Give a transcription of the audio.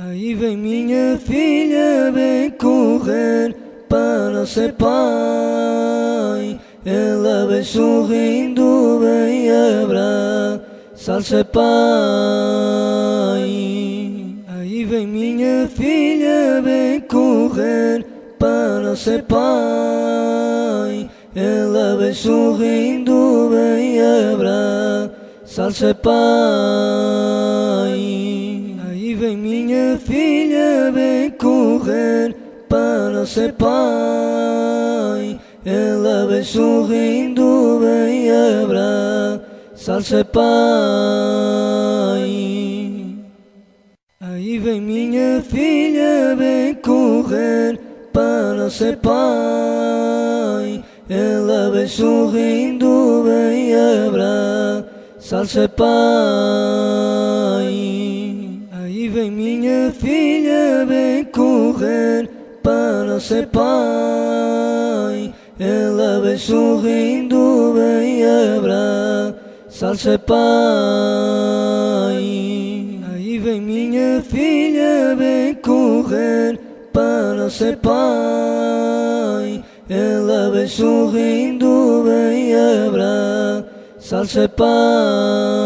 Aí vem minha filha, vem correr para ser pai. Ela vem sorrindo, vem abraçar-se pai. Aí vem minha filha, vem correr para ser pai. Ela vem sorrindo, vem abraçar-se pai vem correr para ser pai. Ela vem sorrindo, vem abraçar-se pai. Aí vem minha filha, vem correr para ser pai. Ela vem sorrindo, vem abraçar-se pai vem minha filha, vem correr para ser pai. Ela vem sorrindo, vem abraçar-se pai. Aí vem minha filha, vem correr para ser pai. Ela vem sorrindo, vem abraçar-se pai.